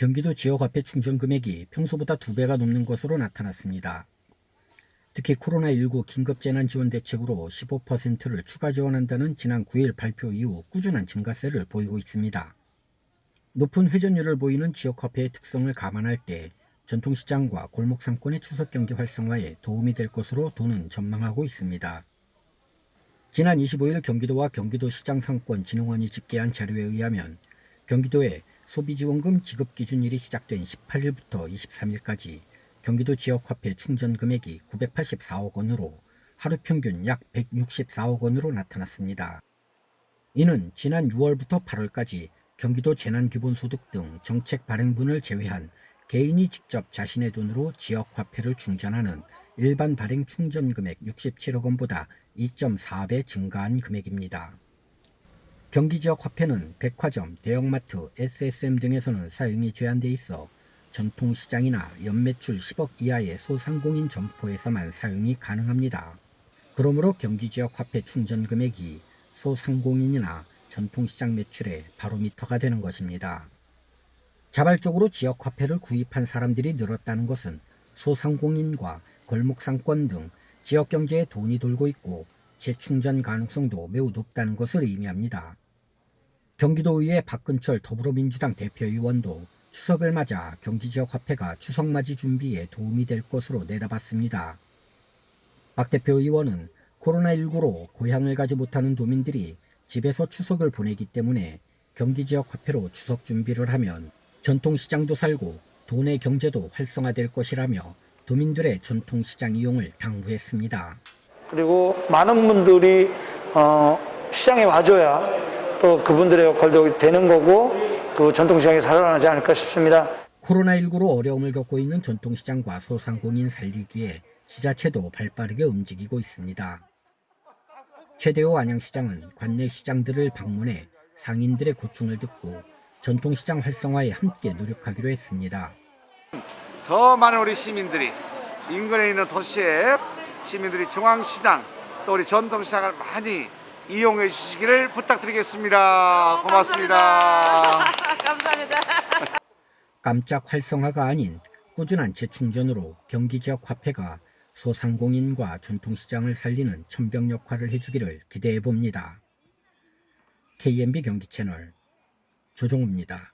경기도 지역화폐 충전 금액이 평소보다 두 배가 넘는 것으로 나타났습니다. 특히 코로나19 긴급재난지원대책으로 15%를 추가 지원한다는 지난 9일 발표 이후 꾸준한 증가세를 보이고 있습니다. 높은 회전율을 보이는 지역화폐의 특성을 감안할 때 전통시장과 골목상권의 추석경기 활성화에 도움이 될 것으로 도는 전망하고 있습니다. 지난 25일 경기도와 경기도시장상권진흥원이 집계한 자료에 의하면 경기도의 소비지원금 지급기준일이 시작된 18일부터 23일까지 경기도 지역화폐 충전 금액이 984억 원으로 하루 평균 약 164억 원으로 나타났습니다. 이는 지난 6월부터 8월까지 경기도 재난기본소득 등 정책 발행분을 제외한 개인이 직접 자신의 돈으로 지역화폐를 충전하는 일반 발행 충전 금액 67억 원보다 2.4배 증가한 금액입니다. 경기 지역 화폐는 백화점, 대형마트, SSM 등에서는 사용이 제한돼 있어 전통시장이나 연매출 10억 이하의 소상공인 점포에서만 사용이 가능합니다. 그러므로 경기 지역 화폐 충전 금액이 소상공인이나 전통시장 매출의 바로미터가 되는 것입니다. 자발적으로 지역 화폐를 구입한 사람들이 늘었다는 것은 소상공인과 골목상권 등 지역 경제에 돈이 돌고 있고 재충전 가능성도 매우 높다는 것을 의미합니다. 경기도의회 박근철 더불어민주당 대표의원도 추석을 맞아 경기지역 화폐가 추석맞이 준비에 도움이 될 것으로 내다봤습니다. 박 대표의원은 코로나19로 고향을 가지 못하는 도민들이 집에서 추석을 보내기 때문에 경기지역 화폐로 추석 준비를 하면 전통시장도 살고 도내 경제도 활성화될 것이라며 도민들의 전통시장 이용을 당부했습니다. 그리고 많은 분들이 어, 시장에 와줘야 또 그분들의 역할도 되는 거고 그 전통시장이 살아나지 않을까 싶습니다. 코로나19로 어려움을 겪고 있는 전통시장과 소상공인 살리기에 지자체도 발빠르게 움직이고 있습니다. 최대호 안양시장은 관내 시장들을 방문해 상인들의 고충을 듣고 전통시장 활성화에 함께 노력하기로 했습니다. 더 많은 우리 시민들이 인근에 있는 도시의 시민들이 중앙시장 또 우리 전통시장을 많이 이용해 주시기를 부탁드리겠습니다. 고맙습니다. 감사합니다. 깜짝 활성화가 아닌 꾸준한 재충전으로 경기 지역 화폐가 소상공인과 전통시장을 살리는 천병 역할을 해주기를 기대해 봅니다. KMB 경기 채널 조종우입니다.